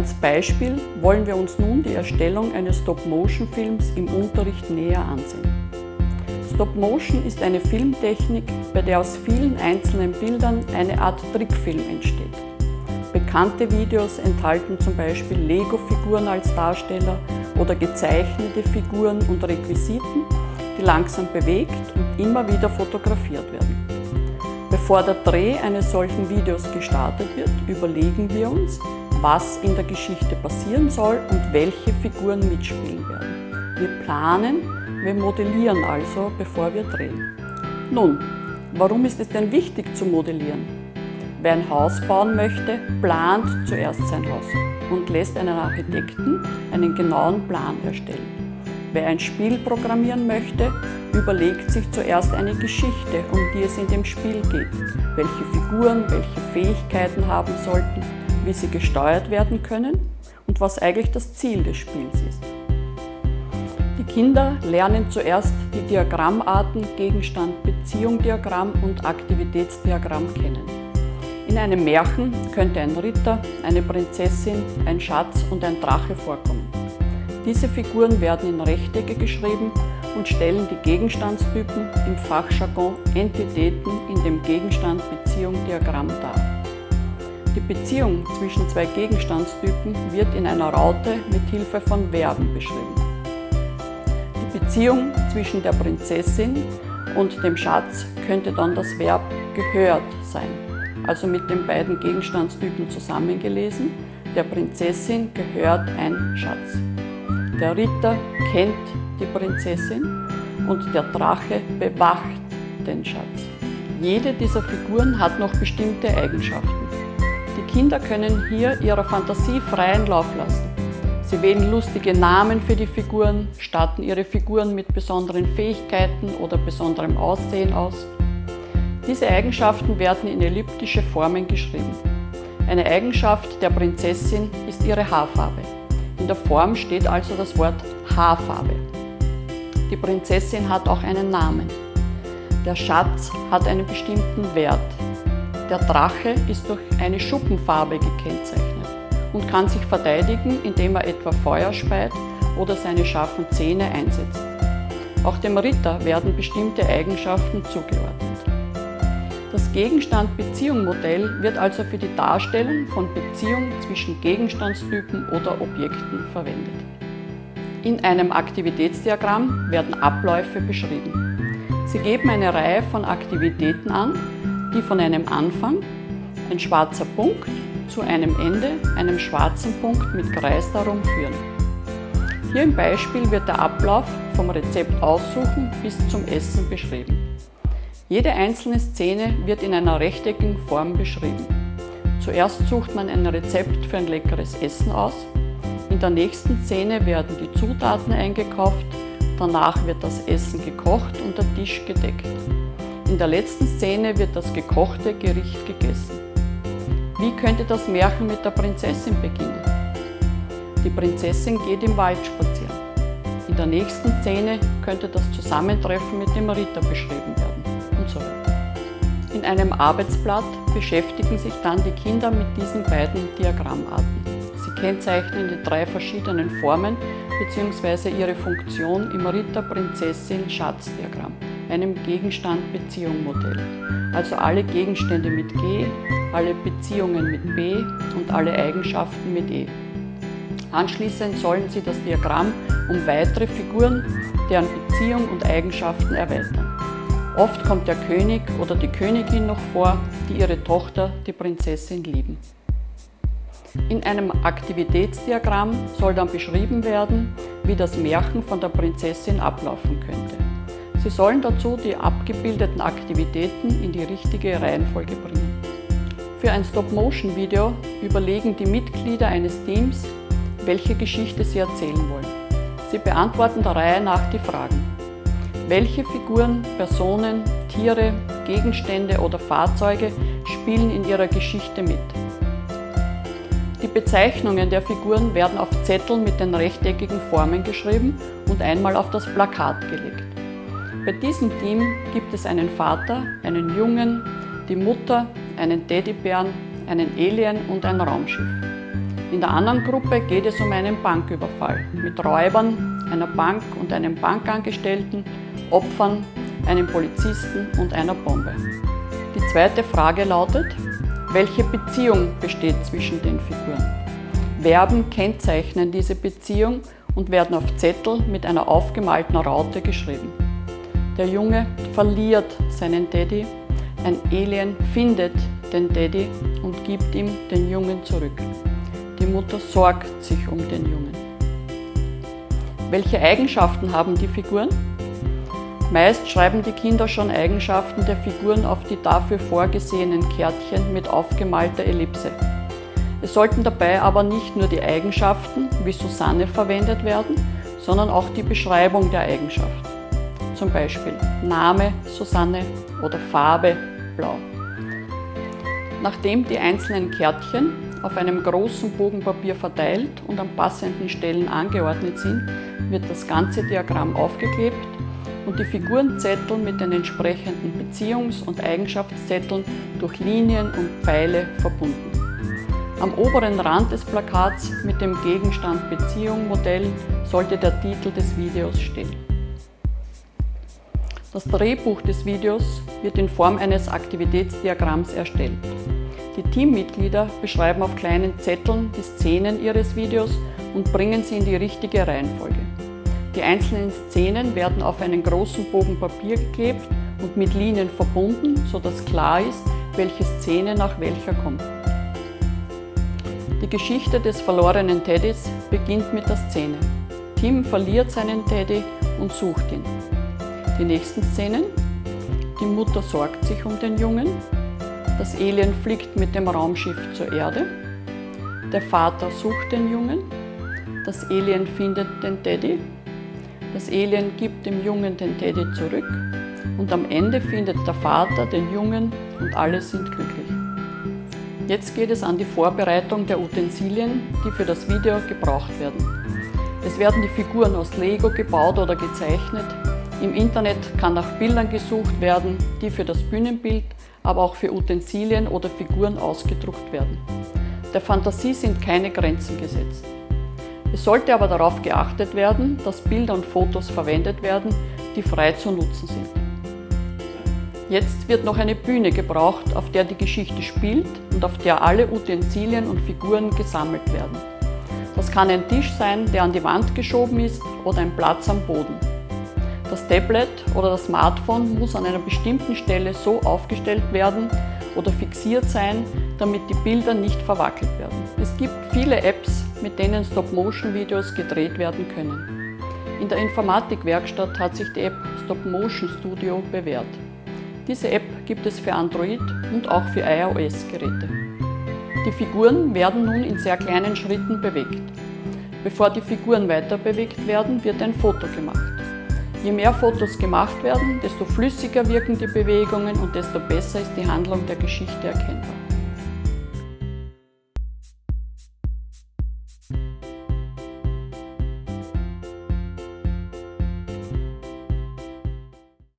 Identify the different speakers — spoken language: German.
Speaker 1: Als Beispiel wollen wir uns nun die Erstellung eines Stop-Motion-Films im Unterricht näher ansehen. Stop-Motion ist eine Filmtechnik, bei der aus vielen einzelnen Bildern eine Art Trickfilm entsteht. Bekannte Videos enthalten zum Beispiel Lego-Figuren als Darsteller oder gezeichnete Figuren und Requisiten, die langsam bewegt und immer wieder fotografiert werden. Bevor der Dreh eines solchen Videos gestartet wird, überlegen wir uns, was in der Geschichte passieren soll und welche Figuren mitspielen werden. Wir planen, wir modellieren also, bevor wir drehen. Nun, warum ist es denn wichtig zu modellieren? Wer ein Haus bauen möchte, plant zuerst sein Haus und lässt einen Architekten einen genauen Plan erstellen. Wer ein Spiel programmieren möchte, überlegt sich zuerst eine Geschichte, um die es in dem Spiel geht, welche Figuren, welche Fähigkeiten haben sollten, wie sie gesteuert werden können und was eigentlich das Ziel des Spiels ist. Die Kinder lernen zuerst die Diagrammarten Gegenstand, Beziehung, Diagramm und Aktivitätsdiagramm kennen. In einem Märchen könnte ein Ritter, eine Prinzessin, ein Schatz und ein Drache vorkommen. Diese Figuren werden in Rechtecke geschrieben und stellen die Gegenstandstypen im Fachjargon Entitäten in dem Gegenstand Beziehung Diagramm dar. Die Beziehung zwischen zwei Gegenstandstypen wird in einer Raute mit Hilfe von Verben beschrieben. Die Beziehung zwischen der Prinzessin und dem Schatz könnte dann das Verb gehört sein, also mit den beiden Gegenstandstypen zusammengelesen. Der Prinzessin gehört ein Schatz. Der Ritter kennt die Prinzessin und der Drache bewacht den Schatz. Jede dieser Figuren hat noch bestimmte Eigenschaften. Die Kinder können hier ihrer Fantasie freien Lauf lassen. Sie wählen lustige Namen für die Figuren, statten ihre Figuren mit besonderen Fähigkeiten oder besonderem Aussehen aus. Diese Eigenschaften werden in elliptische Formen geschrieben. Eine Eigenschaft der Prinzessin ist ihre Haarfarbe. In der Form steht also das Wort Haarfarbe. Die Prinzessin hat auch einen Namen. Der Schatz hat einen bestimmten Wert. Der Drache ist durch eine Schuppenfarbe gekennzeichnet und kann sich verteidigen, indem er etwa Feuer speit oder seine scharfen Zähne einsetzt. Auch dem Ritter werden bestimmte Eigenschaften zugeordnet. Das Gegenstand-Beziehung-Modell wird also für die Darstellung von Beziehungen zwischen Gegenstandstypen oder Objekten verwendet. In einem Aktivitätsdiagramm werden Abläufe beschrieben. Sie geben eine Reihe von Aktivitäten an, die von einem Anfang, ein schwarzer Punkt, zu einem Ende, einem schwarzen Punkt mit Kreis darum führen. Hier im Beispiel wird der Ablauf vom Rezept aussuchen bis zum Essen beschrieben. Jede einzelne Szene wird in einer rechteckigen Form beschrieben. Zuerst sucht man ein Rezept für ein leckeres Essen aus. In der nächsten Szene werden die Zutaten eingekauft, danach wird das Essen gekocht und der Tisch gedeckt. In der letzten Szene wird das gekochte Gericht gegessen. Wie könnte das Märchen mit der Prinzessin beginnen? Die Prinzessin geht im Wald spazieren. In der nächsten Szene könnte das Zusammentreffen mit dem Ritter beschrieben werden und so weiter. In einem Arbeitsblatt beschäftigen sich dann die Kinder mit diesen beiden Diagrammarten. Sie kennzeichnen die drei verschiedenen Formen bzw. ihre Funktion im Ritter-Prinzessin-Schatzdiagramm einem Gegenstand-Beziehung-Modell. Also alle Gegenstände mit G, alle Beziehungen mit B und alle Eigenschaften mit E. Anschließend sollen Sie das Diagramm um weitere Figuren, deren Beziehung und Eigenschaften erweitern. Oft kommt der König oder die Königin noch vor, die ihre Tochter, die Prinzessin, lieben. In einem Aktivitätsdiagramm soll dann beschrieben werden, wie das Märchen von der Prinzessin ablaufen könnte. Sie sollen dazu die abgebildeten Aktivitäten in die richtige Reihenfolge bringen. Für ein Stop-Motion-Video überlegen die Mitglieder eines Teams, welche Geschichte sie erzählen wollen. Sie beantworten der Reihe nach die Fragen. Welche Figuren, Personen, Tiere, Gegenstände oder Fahrzeuge spielen in ihrer Geschichte mit? Die Bezeichnungen der Figuren werden auf Zetteln mit den rechteckigen Formen geschrieben und einmal auf das Plakat gelegt. Bei diesem Team gibt es einen Vater, einen Jungen, die Mutter, einen Teddybären, einen Alien und ein Raumschiff. In der anderen Gruppe geht es um einen Banküberfall mit Räubern, einer Bank und einem Bankangestellten, Opfern, einem Polizisten und einer Bombe. Die zweite Frage lautet, welche Beziehung besteht zwischen den Figuren? Verben kennzeichnen diese Beziehung und werden auf Zettel mit einer aufgemalten Raute geschrieben. Der Junge verliert seinen Daddy, ein Alien findet den Daddy und gibt ihm den Jungen zurück. Die Mutter sorgt sich um den Jungen. Welche Eigenschaften haben die Figuren? Meist schreiben die Kinder schon Eigenschaften der Figuren auf die dafür vorgesehenen Kärtchen mit aufgemalter Ellipse. Es sollten dabei aber nicht nur die Eigenschaften wie Susanne verwendet werden, sondern auch die Beschreibung der Eigenschaft. Zum Beispiel Name Susanne oder Farbe Blau. Nachdem die einzelnen Kärtchen auf einem großen Bogen Papier verteilt und an passenden Stellen angeordnet sind, wird das ganze Diagramm aufgeklebt und die Figurenzettel mit den entsprechenden Beziehungs- und Eigenschaftszetteln durch Linien und Pfeile verbunden. Am oberen Rand des Plakats mit dem Gegenstand Beziehung Modell sollte der Titel des Videos stehen. Das Drehbuch des Videos wird in Form eines Aktivitätsdiagramms erstellt. Die Teammitglieder beschreiben auf kleinen Zetteln die Szenen ihres Videos und bringen sie in die richtige Reihenfolge. Die einzelnen Szenen werden auf einen großen Bogen Papier geklebt und mit Linien verbunden, sodass klar ist, welche Szene nach welcher kommt. Die Geschichte des verlorenen Teddys beginnt mit der Szene. Tim verliert seinen Teddy und sucht ihn. Die nächsten Szenen. Die Mutter sorgt sich um den Jungen. Das Alien fliegt mit dem Raumschiff zur Erde. Der Vater sucht den Jungen. Das Alien findet den Teddy das Alien gibt dem Jungen den Teddy zurück und am Ende findet der Vater den Jungen und alle sind glücklich. Jetzt geht es an die Vorbereitung der Utensilien, die für das Video gebraucht werden. Es werden die Figuren aus Lego gebaut oder gezeichnet. Im Internet kann nach Bildern gesucht werden, die für das Bühnenbild, aber auch für Utensilien oder Figuren ausgedruckt werden. Der Fantasie sind keine Grenzen gesetzt. Es sollte aber darauf geachtet werden, dass Bilder und Fotos verwendet werden, die frei zu nutzen sind. Jetzt wird noch eine Bühne gebraucht, auf der die Geschichte spielt und auf der alle Utensilien und Figuren gesammelt werden. Das kann ein Tisch sein, der an die Wand geschoben ist oder ein Platz am Boden. Das Tablet oder das Smartphone muss an einer bestimmten Stelle so aufgestellt werden oder fixiert sein, damit die Bilder nicht verwackelt werden. Es gibt viele Apps, mit denen Stop-Motion-Videos gedreht werden können. In der Informatikwerkstatt hat sich die App Stop Motion Studio bewährt. Diese App gibt es für Android und auch für iOS-Geräte. Die Figuren werden nun in sehr kleinen Schritten bewegt. Bevor die Figuren weiter bewegt werden, wird ein Foto gemacht. Je mehr Fotos gemacht werden, desto flüssiger wirken die Bewegungen und desto besser ist die Handlung der Geschichte erkennbar.